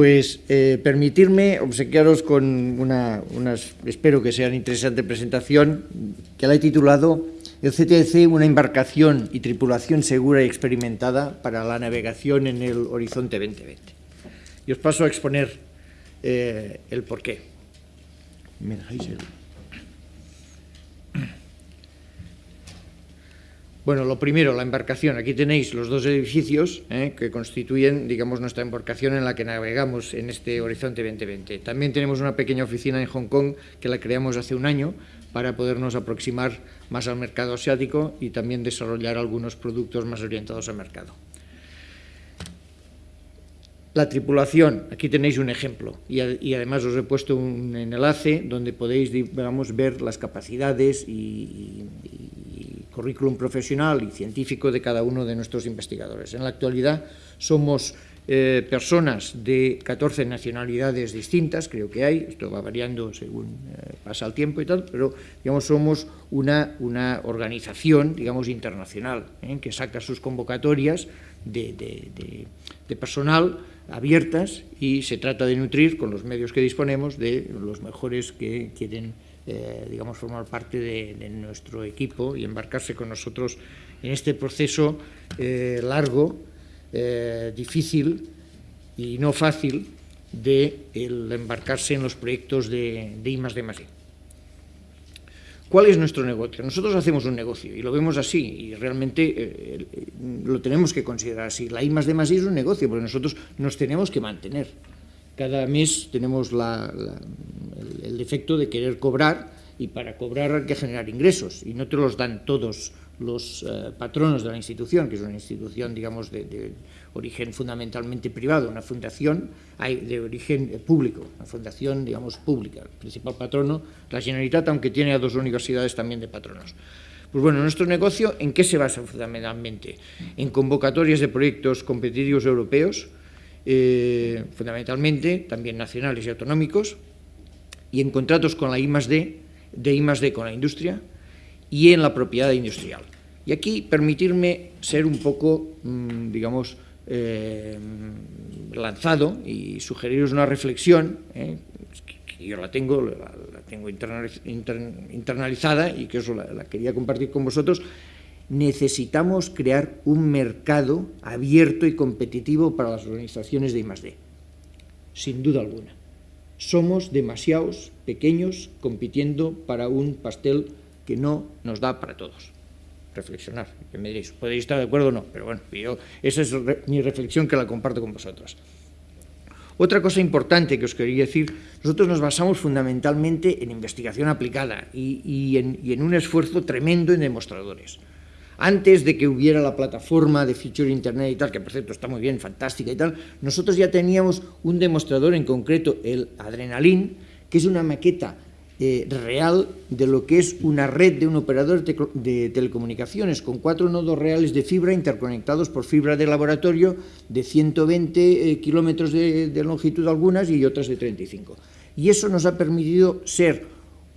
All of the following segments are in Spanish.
Pues eh, permitirme obsequiaros con una, espero que sea una interesante presentación, que la he titulado El CTC, una embarcación y tripulación segura y experimentada para la navegación en el horizonte 2020. Y os paso a exponer eh, el porqué. ¿Me dejáis el...? Bueno, lo primero, la embarcación. Aquí tenéis los dos edificios eh, que constituyen, digamos, nuestra embarcación en la que navegamos en este horizonte 2020. También tenemos una pequeña oficina en Hong Kong que la creamos hace un año para podernos aproximar más al mercado asiático y también desarrollar algunos productos más orientados al mercado. La tripulación, aquí tenéis un ejemplo y, además os he puesto un enlace donde podéis digamos, ver las capacidades y, currículum profesional y científico de cada uno de nuestros investigadores. En la actualidad somos eh, personas de 14 nacionalidades distintas, creo que hay, esto va variando según eh, pasa el tiempo y tal, pero digamos somos una, una organización digamos internacional ¿eh? que saca sus convocatorias de, de personal abiertas y se trata de nutrir con los medios que disponemos de los mejores que quieren eh, digamos, formar parte de, nuestro equipo y embarcarse con nosotros en este proceso eh, largo, eh, difícil y no fácil de embarcarse en los proyectos de, de I D ¿Cuál es nuestro negocio? Nosotros hacemos un negocio y lo vemos así y realmente lo tenemos que considerar así. La I D es un negocio porque nosotros nos tenemos que mantener cada mes tenemos el, defecto de querer cobrar y para cobrar hay que generar ingresos y no te los dan todos los eh, patronos de la institución, que es una institución, digamos, de, origen fundamentalmente privado, una fundación de origen público, una fundación, digamos, pública. El principal patrono, la Generalitat, aunque tiene a dos universidades también de patronos. Pues bueno, nuestro negocio, ¿en qué se basa fundamentalmente? En convocatorias de proyectos competitivos europeos, eh, fundamentalmente, también nacionales y autonómicos, y en contratos con la I D, de I D con la industria y en la propiedad industrial. Y aquí permitirme ser un poco, mm, digamos, eh, lanzado y sugeriros una reflexión, eh, que yo la tengo, la, tengo internalizada y que eso la quería compartir con vosotros, necesitamos crear un mercado abierto y competitivo para las organizaciones de I+.D. Sin duda alguna. Somos demasiados pequeños compitiendo para un pastel que no nos da para todos. Reflexionar, que me diréis, podéis estar de acuerdo o no, pero bueno, yo, esa es mi reflexión que la comparto con vosotros. Otra cosa importante que os quería decir, nosotros nos basamos fundamentalmente en investigación aplicada y, en, y en un esfuerzo tremendo en demostradores antes de que hubiera la plataforma de Future Internet y tal, que por cierto está muy bien, fantástica y tal, nosotros ya teníamos un demostrador en concreto, el Adrenalin, que es una maqueta eh, real de lo que es una red de un operador de telecomunicaciones con cuatro nodos reales de fibra interconectados por fibra de laboratorio de 120 eh, kilómetros de longitud algunas y otras de 35. Y eso nos ha permitido ser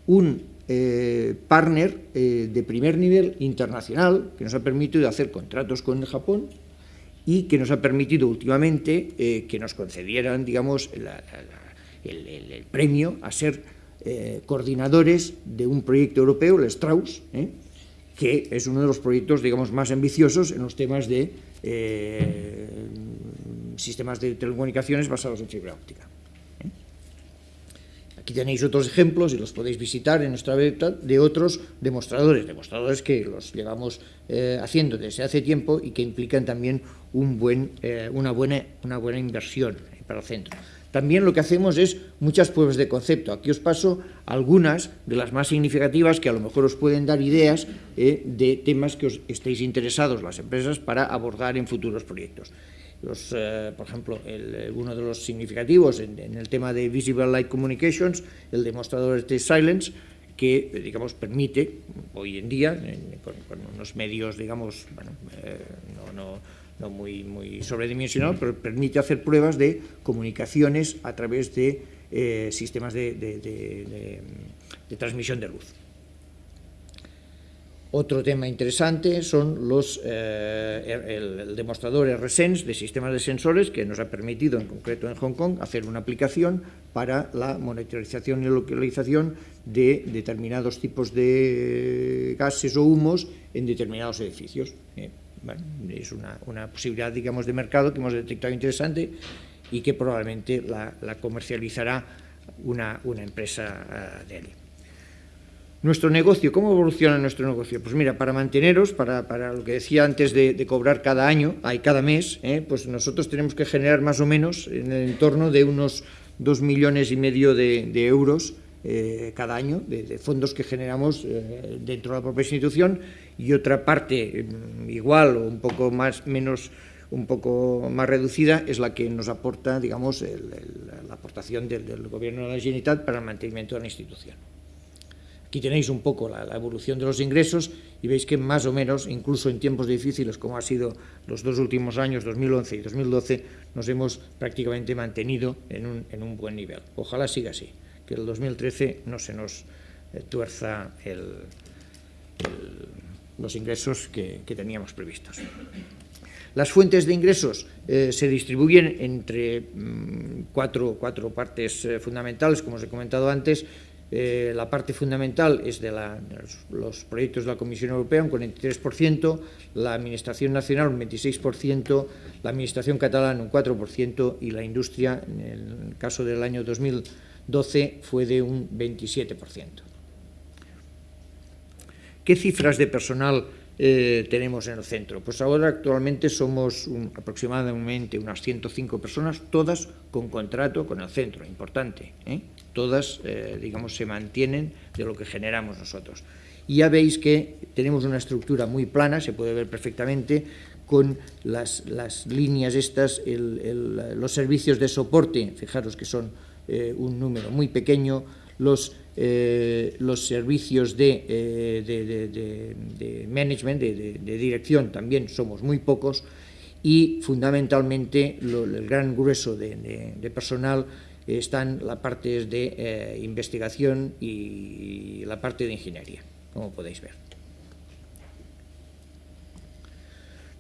un eh, partner eh, de primer nivel internacional que nos ha permitido hacer contratos con el Japón y que nos ha permitido últimamente eh, que nos concedieran, digamos, el, premio a ser coordinadores de un proyecto europeo, el Strauss, que es uno de los proyectos, digamos, más ambiciosos en los temas de sistemas de telecomunicaciones basados en fibra óptica. Aquí tenéis otros ejemplos y los podéis visitar en nuestra web de otros demostradores, demostradores que los llevamos eh, haciendo desde hace tiempo y que implican también eh, una, buena, una buena inversión para el centro. También lo que hacemos es muchas pruebas de concepto. Aquí os paso algunas de las más significativas que a lo mejor os pueden dar ideas eh, de temas que os estéis interesados las empresas para abordar en futuros proyectos. Eh, por ejemplo, eh, uno de los significativos en, el tema de Visible Light Communications, el demostrador de Silence, que, eh, digamos, permite, hoy en día, con, unos medios, digamos, bueno, no, no, muy, muy sobredimensionados, pero permite hacer pruebas de comunicaciones a través de sistemas de transmisión de luz. Otro tema interesante son los, eh, el, demostrador RSense de sistemas de sensores que nos ha permitido, en concreto en Hong Kong, hacer una aplicación para la monitorización y localización de determinados tipos de gases o humos en determinados edificios. Eh, es una, posibilidad, digamos, de mercado que hemos detectado interesante y que probablemente la, comercializará una, empresa uh, de allí. Nuestro negocio, ¿cómo evoluciona nuestro negocio? Pues mira, para manteneros, para, lo que decía antes de, cobrar cada año, hay cada mes, ¿eh? pues nosotros tenemos que generar más o menos en el entorno de unos dos millones y medio de, euros eh, cada año, de, fondos que generamos eh, dentro de la propia institución, y otra parte mm, igual o un poco más, menos, un poco más reducida es la que nos aporta, digamos, la aportación del, del Gobierno de la Generalitat para el mantenimiento de la institución. Aquí tenéis un poco la, evolución de los ingresos y veis que más o menos, incluso en tiempos difíciles como ha sido los dos últimos años, 2011 y 2012, nos hemos prácticamente mantenido en un, buen nivel. Ojalá siga así, que el 2013 no se nos eh, tuerza los ingresos que, teníamos previstos. Las fuentes de ingresos eh, se distribuyen entre mm, cuatro, partes eh, fundamentales, como os he comentado antes, eh, la parte fundamental es de los, proyectos de la Comisión Europea, un 43%, la Administración Nacional un 26%, la Administración Catalana un 4% y la industria, en el caso del año 2012, fue de un 27%. ¿Qué cifras de personal eh, tenemos en el centro? Pues ahora actualmente somos aproximadamente unas 105 personas, todas con contrato con el centro, importante. ¿eh? Todas, eh, digamos, se mantienen de lo que generamos nosotros. Y ya veis que tenemos una estructura muy plana, se puede ver perfectamente, con las, líneas estas, los servicios de soporte, fijaros que son un número muy pequeño, los eh, los servicios de, eh, management, de, dirección, también somos muy pocos y fundamentalmente el gran grueso de, personal están la parte de eh, investigación y la parte de ingeniería, como podéis ver.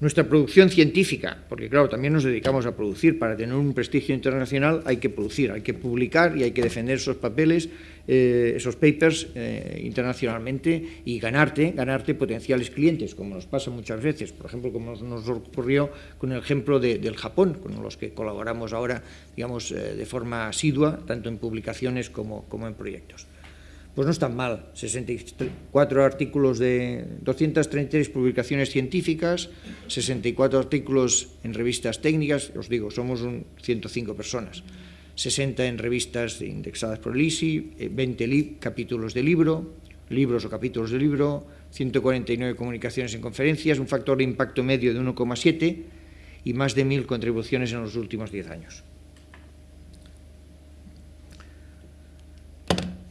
Nuestra producción científica, porque claro, también nos dedicamos a producir, para tener un prestigio internacional hay que producir, hay que publicar y hay que defender esos papeles, eh, esos papers eh, internacionalmente y ganarte, ganarte potenciales clientes, como nos pasa muchas veces, por ejemplo, como nos ocurrió con el ejemplo del Japón, con los que colaboramos ahora, digamos, eh, de forma asidua, tanto en publicaciones como en proyectos. Pues no están mal, 64 artículos de 233 publicaciones científicas, 64 artículos en revistas técnicas, os digo, somos un 105 personas, 60 en revistas indexadas por el ISI, 20 eh, capítulos de libro, libros o capítulos de libro, 149 comunicaciones en conferencias, un factor de impacto medio de 1,7 y más de 1.000 contribuciones en los últimos 10 años.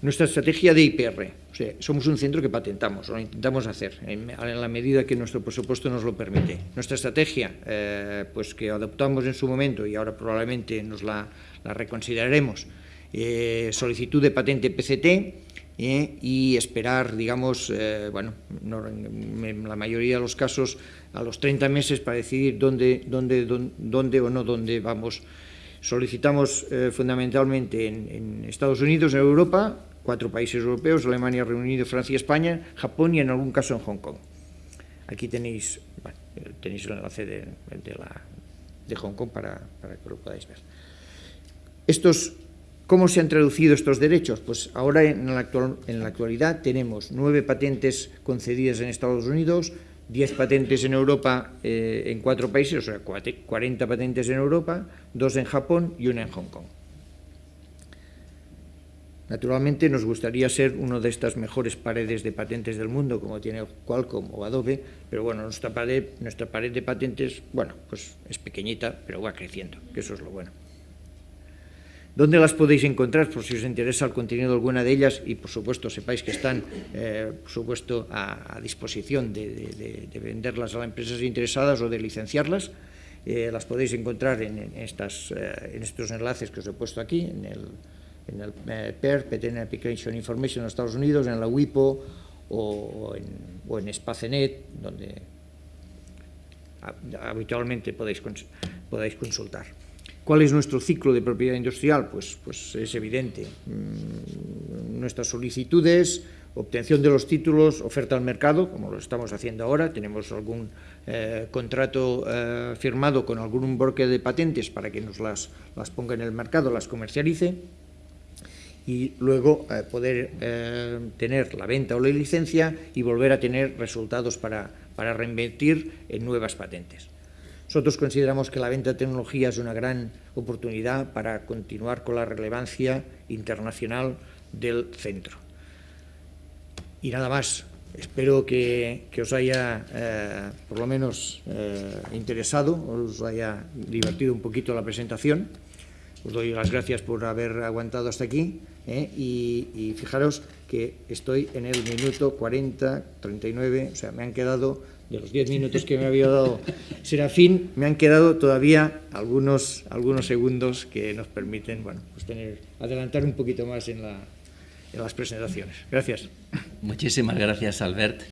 Nuestra estrategia de IPR, somos un centro que patentamos, lo intentamos hacer, en, la medida que nuestro presupuesto nos lo permite. Nuestra estrategia, eh, pues que adoptamos en su momento y ahora probablemente nos la, reconsideraremos, eh, solicitud de patente PCT eh, y esperar, digamos, bueno, en, la mayoría de los casos, a los 30 meses para decidir dónde, dónde, dónde, o no dónde vamos solicitamos fundamentalmente en, Estados Unidos, en Europa, cuatro países europeos, Alemania, Reino Unido, Francia España, Japón y en algún caso en Hong Kong. Aquí tenéis, tenéis el enlace de, Hong Kong para, que lo podáis ver. Estos, ¿Cómo se han traducido estos derechos? Pues ahora en la, actualidad tenemos nueve patentes concedidas en Estados Unidos, diez patentes en Europa eh, en cuatro países, o sea, 40 patentes en Europa, dos en Japón y una en Hong Kong. Naturalmente nos gustaría ser una de estas mejores paredes de patentes del mundo, como tiene Qualcomm o Adobe, pero bueno, nuestra pared, nuestra pared de patentes, bueno, pues es pequeñita, pero va creciendo, que eso es lo bueno. ¿Dónde las podéis encontrar? Por si os interesa el contenido de alguna de ellas y, por supuesto, sepáis que están, eh, supuesto, a, disposición de, venderlas a las empresas interesadas o de licenciarlas. Eh, las podéis encontrar en, estas, eh, en estos enlaces que os he puesto aquí, en el en el PER, Patent Application Information en Estados Unidos, en la WIPO o en, o en Spacenet, donde habitualmente podéis, podáis consultar. ¿Cuál es nuestro ciclo de propiedad industrial? Pues, pues es evidente. Mm, nuestras solicitudes, obtención de los títulos, oferta al mercado, como lo estamos haciendo ahora, tenemos algún eh, contrato eh, firmado con algún broker de patentes para que nos las, las ponga en el mercado, las comercialice, y luego eh, poder tener la venta o la licencia y volver a tener resultados para, para reinvertir en nuevas patentes. Nosotros consideramos que la venta de tecnología es una gran oportunidad para continuar con la relevancia internacional del centro. Y nada más, espero que, os haya, eh, por lo menos, eh, interesado, os haya divertido un poquito la presentación. Os doy las gracias por haber aguantado hasta aquí eh, y, y fijaros que estoy en el minuto 40, 39, o sea, me han quedado de los 10 minutos que me había dado Serafín, me han quedado todavía algunos, algunos segundos que nos permiten bueno, pues tener, adelantar un poquito más en, la, en las presentaciones. Gracias. Muchísimas gracias, Albert.